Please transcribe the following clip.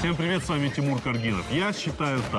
Всем привет, с вами Тимур Каргинов. Я считаю так.